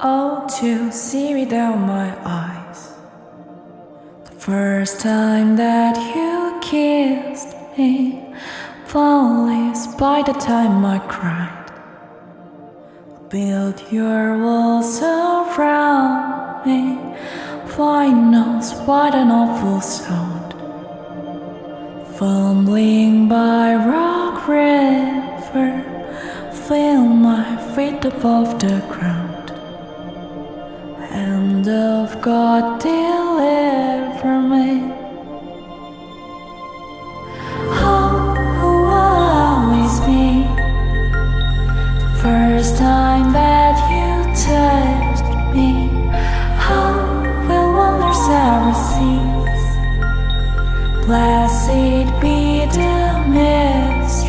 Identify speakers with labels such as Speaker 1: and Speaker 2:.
Speaker 1: Oh, to see without my eyes. The first time that you kissed me, flawless by the time I cried. Build your walls around me. Flying knows what an awful sound. Fumbling by rock river, feel my feet above the ground. Of God, deliver me. Oh, who always be the first time that you touched me. How cease? Blessed be the mystery.